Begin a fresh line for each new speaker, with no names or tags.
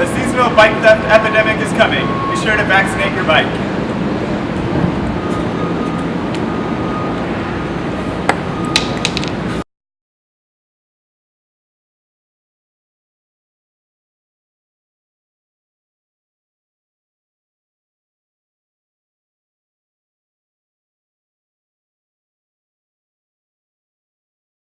The seasonal bike theft epidemic is coming. Be sure to vaccinate your bike.